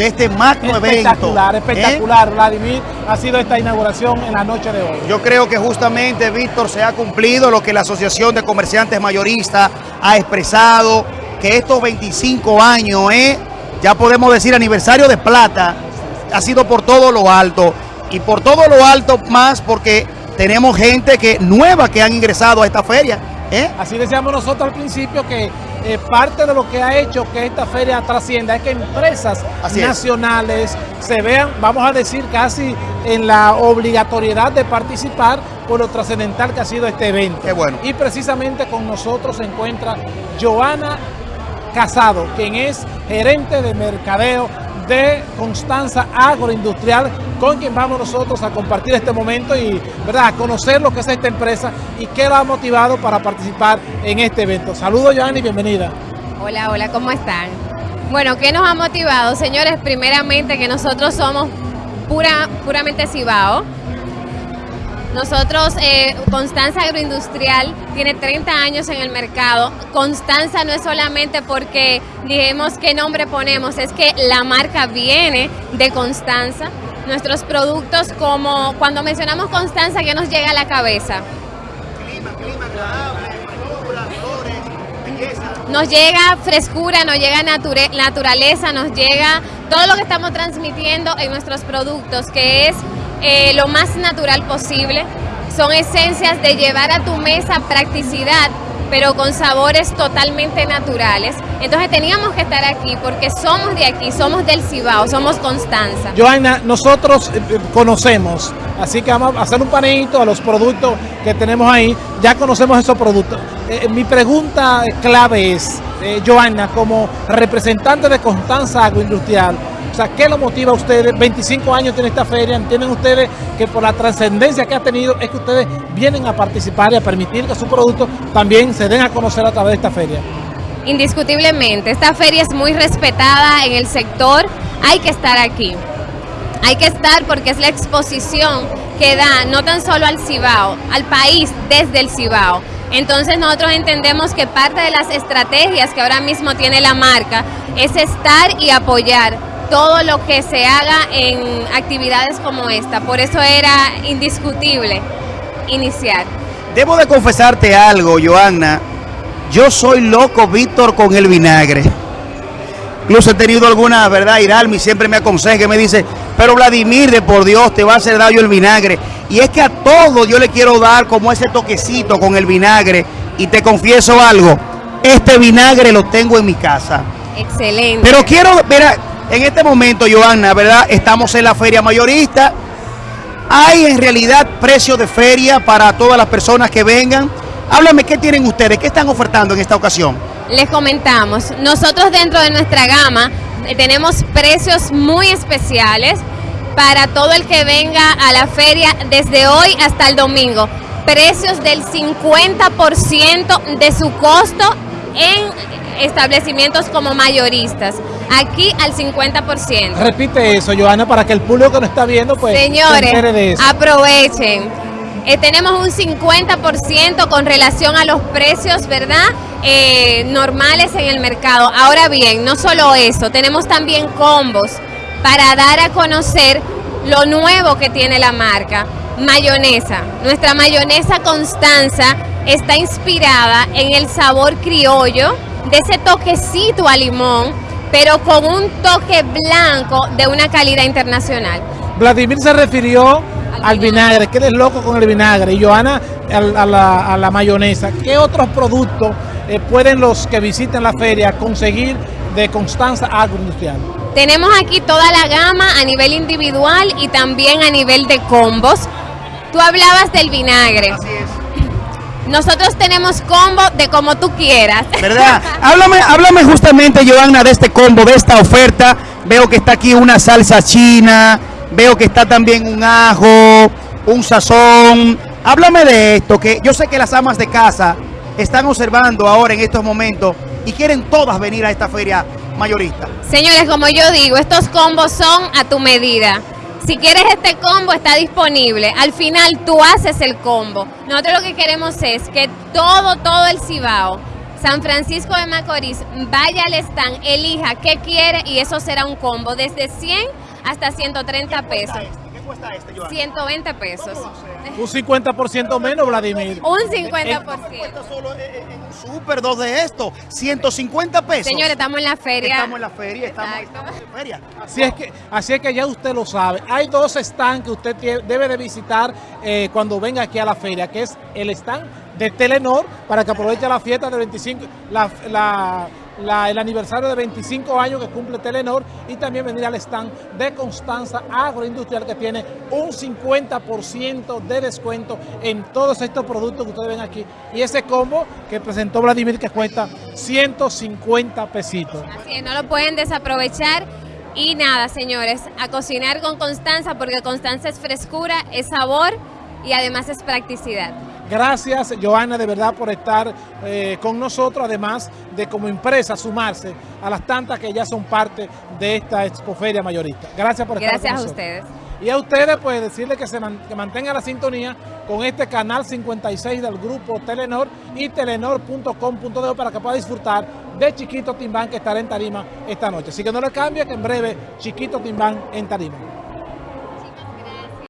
de este magno evento. Espectacular, espectacular, Vladimir, ha sido esta inauguración en la noche de hoy. Yo creo que justamente, Víctor, se ha cumplido lo que la Asociación de Comerciantes Mayoristas ha expresado, que estos 25 años, ¿eh? ya podemos decir aniversario de plata, ha sido por todo lo alto. Y por todo lo alto más porque tenemos gente que nueva que han ingresado a esta feria. ¿Eh? Así decíamos nosotros al principio que eh, parte de lo que ha hecho que esta feria trascienda es que empresas nacionales se vean, vamos a decir, casi en la obligatoriedad de participar por lo trascendental que ha sido este evento. Qué bueno. Y precisamente con nosotros se encuentra Joana Casado, quien es gerente de mercadeo de Constanza Agroindustrial, con quien vamos nosotros a compartir este momento y ¿verdad? a conocer lo que es esta empresa y qué la ha motivado para participar en este evento. Saludos, Joanny, bienvenida. Hola, hola, ¿cómo están? Bueno, ¿qué nos ha motivado? Señores, primeramente que nosotros somos pura, puramente Cibao, nosotros, eh, Constanza Agroindustrial tiene 30 años en el mercado. Constanza no es solamente porque dijimos qué nombre ponemos, es que la marca viene de Constanza. Nuestros productos, como cuando mencionamos Constanza, ¿qué nos llega a la cabeza? Clima, clima flores, Nos llega frescura, nos llega naturaleza, nos llega todo lo que estamos transmitiendo en nuestros productos, que es eh, lo más natural posible. Son esencias de llevar a tu mesa practicidad, pero con sabores totalmente naturales. Entonces teníamos que estar aquí porque somos de aquí, somos del Cibao, somos Constanza. Joana, nosotros eh, eh, conocemos, así que vamos a hacer un panito a los productos que tenemos ahí. Ya conocemos esos productos. Mi pregunta clave es, Joana, como representante de Constanza Agroindustrial, o sea, ¿qué lo motiva a ustedes? 25 años tiene esta feria, entienden ustedes que por la trascendencia que ha tenido es que ustedes vienen a participar y a permitir que sus productos también se den a conocer a través de esta feria. Indiscutiblemente, esta feria es muy respetada en el sector, hay que estar aquí. Hay que estar porque es la exposición que da no tan solo al Cibao, al país desde el Cibao. Entonces nosotros entendemos que parte de las estrategias que ahora mismo tiene la marca es estar y apoyar todo lo que se haga en actividades como esta. Por eso era indiscutible iniciar. Debo de confesarte algo, Joanna. Yo soy loco, Víctor, con el vinagre. Incluso he tenido alguna, ¿verdad? Iralmi siempre me aconseja, me dice, pero Vladimir, de por Dios, te va a hacer daño el vinagre. Y es que a todo yo le quiero dar como ese toquecito con el vinagre. Y te confieso algo, este vinagre lo tengo en mi casa. Excelente. Pero quiero, mira, en este momento, Johanna, ¿verdad? Estamos en la feria mayorista. ¿Hay en realidad precio de feria para todas las personas que vengan? Háblame, ¿qué tienen ustedes? ¿Qué están ofertando en esta ocasión? Les comentamos, nosotros dentro de nuestra gama eh, tenemos precios muy especiales para todo el que venga a la feria desde hoy hasta el domingo. Precios del 50% de su costo en establecimientos como mayoristas. Aquí al 50%. Repite eso, Joana, para que el público que nos está viendo, pues, Señores, aprovechen. Eh, tenemos un 50% con relación a los precios, ¿verdad? Eh, normales en el mercado. Ahora bien, no solo eso, tenemos también combos para dar a conocer lo nuevo que tiene la marca. Mayonesa. Nuestra mayonesa Constanza está inspirada en el sabor criollo de ese toquecito a limón, pero con un toque blanco de una calidad internacional. Vladimir se refirió al, vinagre, que eres loco con el vinagre, y Joana a, la, mayonesa. ¿Qué otros productos eh, pueden los que visiten la feria conseguir de Constanza Agroindustrial? Tenemos aquí toda la gama a nivel individual y también a nivel de combos. Tú hablabas del vinagre. Así es. Nosotros tenemos combo de como tú quieras. ¿Verdad? háblame, háblame justamente, Joanna, de este combo, de esta oferta. Veo que está aquí una salsa china, veo que está también un ajo, un sazón. Háblame de esto, que yo sé que las amas de casa están observando ahora en estos momentos y quieren todas venir a esta feria mayorista. Señores, como yo digo, estos combos son a tu medida. Si quieres este combo está disponible. Al final tú haces el combo. Nosotros lo que queremos es que todo, todo el Cibao San Francisco de Macorís, vaya al stand, elija qué quiere y eso será un combo desde 100 hasta 130 pesos. ¿Qué cuesta este, Joana? 120 pesos. Un 50% menos, Vladimir. Un ¿Cuánto 50%. cuesta solo eh, eh, en un super dos de esto? 150 pesos. Señores, estamos en la feria. Estamos en la feria, estamos, en feria. Así es, que, así es que ya usted lo sabe. Hay dos stands que usted debe de visitar eh, cuando venga aquí a la feria, que es el stand de Telenor, para que aproveche la fiesta de 25, la- la- el aniversario de 25 años que cumple Telenor, y también venir al stand de Constanza Agroindustrial, que tiene un 50% de descuento en todos estos productos que ustedes ven aquí. Y ese combo que presentó Vladimir, que cuesta 150 pesitos. Así es, no lo pueden desaprovechar. Y nada, señores, a cocinar con Constanza, porque Constanza es frescura, es sabor y además es practicidad. Gracias, Joana, de verdad por estar eh, con nosotros, además de como empresa sumarse a las tantas que ya son parte de esta expoferia mayorista. Gracias por estar Gracias con a ustedes. Y a ustedes, pues decirles que se man- que mantengan la sintonía con este canal 56 del grupo Telenor y telenor.com.de para que pueda disfrutar de Chiquito Timbán que estará en Tarima esta noche. Así que no le cambie que en breve Chiquito Timbán en Tarima.